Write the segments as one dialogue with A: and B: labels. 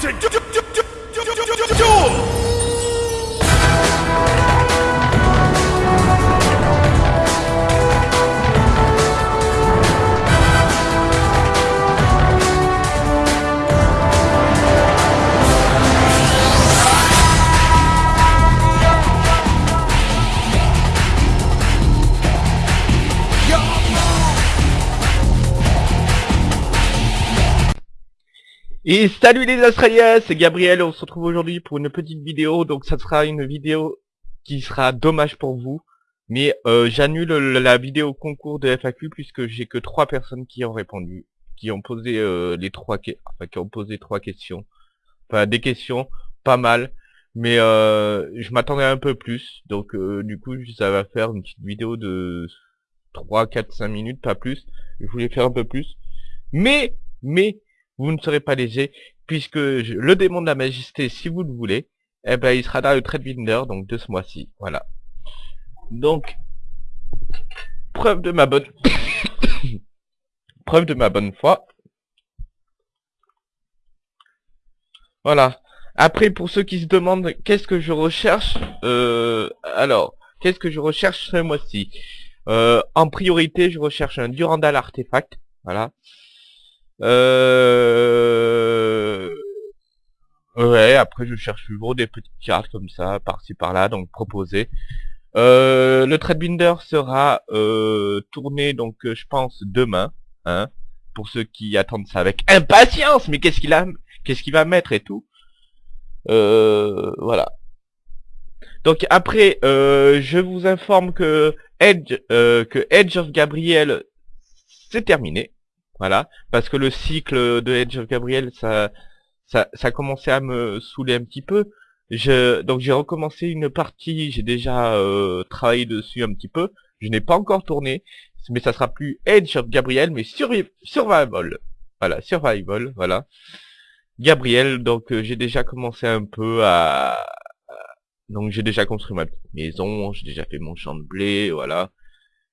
A: to du- du- du- du- du-
B: Et salut les Australiens, c'est Gabriel, on se retrouve aujourd'hui pour une petite vidéo, donc ça sera une vidéo qui sera dommage pour vous, mais euh, j'annule le- la vidéo concours de FAQ puisque j'ai que trois personnes qui ont répondu, qui ont posé euh, les trois enfin, qui ont posé trois questions, enfin des questions, pas mal, mais euh, je m'attendais un peu plus, donc euh, du coup ça va faire une petite vidéo de 3, 4, 5 minutes, pas plus, je voulais faire un peu plus, mais, mais, vous ne serez pas léger, puisque le démon de la majesté, si vous le voulez, eh ben, il sera dans le trade binder, donc de ce mois-ci, voilà. Donc, preuve de ma bonne, preuve de ma bonne foi. Voilà. Après, pour ceux qui se demandent qu'est-ce que je recherche, euh, alors, qu'est-ce que je recherche ce mois-ci? Euh, En priorité, je recherche un Durandal artefact, voilà. Euh... Ouais, après je cherche toujours des petites cartes comme ça, par-ci par-là, donc proposées. Euh, le Threadbinder sera euh, tourné, donc euh, je pense demain, hein, pour ceux qui attendent ça avec impatience, mais qu'est-ce qu'il a, qu'est-ce qu'il va mettre et tout? Euh, voilà. Donc après, euh, je vous informe que Edge, euh, que Edge of Gabriel, c'est terminé. Voilà, parce que le cycle de Edge of Gabriel, ça, ça, ça commençait à me saouler un petit peu. Je, donc j'ai recommencé une partie, j'ai déjà euh, travaillé dessus un petit peu. Je n'ai pas encore tourné, mais ça sera plus Edge of Gabriel, mais Survi- Survival. Voilà, Survival, voilà. Gabriel, donc euh, j'ai déjà commencé un peu à... Donc j'ai déjà construit ma petite maison, j'ai déjà fait mon champ de blé, voilà.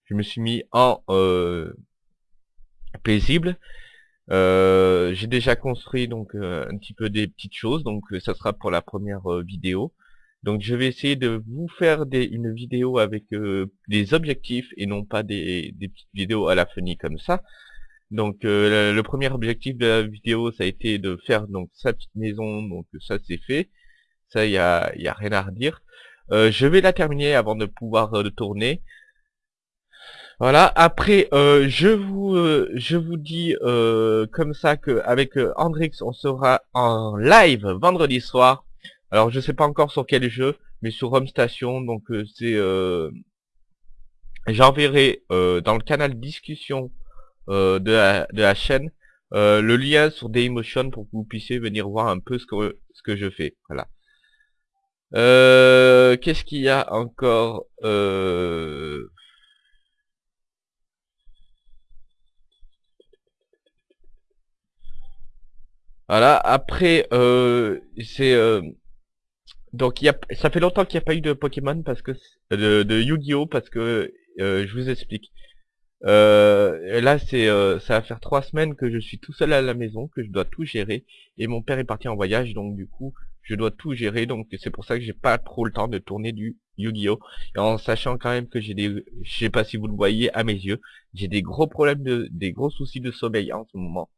B: Je me suis mis en... euh, paisible. Euh, j'ai déjà construit donc euh, un petit peu des petites choses, donc euh, ça sera pour la première euh, vidéo. Donc je vais essayer de vous faire des, une vidéo avec des objectifs et non pas des, petites vidéos à la funny comme ça. Donc le, premier objectif de la vidéo ça a été de faire donc sa petite maison, donc ça c'est fait. Ça y a, a rien à redire. Je vais la terminer avant de pouvoir tourner. Voilà. Après, euh, je vous, euh, je vous dis euh, comme ça que avec euh, Andrix, on sera en live vendredi soir. Alors, je sais pas encore sur quel jeu, mais sur Home Station. Donc, c'est, j'enverrai dans le canal discussion de la de la chaîne le lien sur Daymotion pour que vous puissiez venir voir un peu ce que ce que je fais. Voilà. Qu'est-ce qu'il y a encore Voilà, après, euh, c'est... euh, donc, y a, ça fait longtemps qu'il n'y a pas eu de Pokémon, parce que de, de Yu-Gi-Oh! parce que, euh, je vous explique. Euh, là, c'est, euh, ça va faire trois semaines que je suis tout seul à la maison, que je dois tout gérer, et mon père est parti en voyage, donc du coup, je dois tout gérer, donc c'est pour ça que j'ai pas trop le temps de tourner du Yu-Gi-Oh! En sachant quand même que j'ai des, je sais pas si vous le voyez à mes yeux, j'ai des gros problèmes de, des gros soucis de sommeil en ce moment.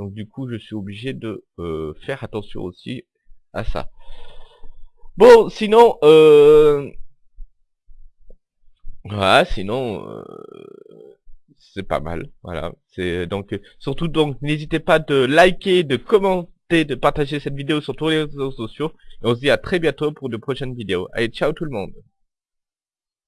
B: Donc du coup, je suis obligé de euh, faire attention aussi à ça. Bon, sinon, euh... voilà, sinon, euh, c'est pas mal. Voilà, c'est donc surtout donc n'hésitez pas de liker, de commenter, de partager cette vidéo sur tous les réseaux sociaux. Et on se dit à très bientôt pour de prochaines vidéos. Allez, ciao tout le monde.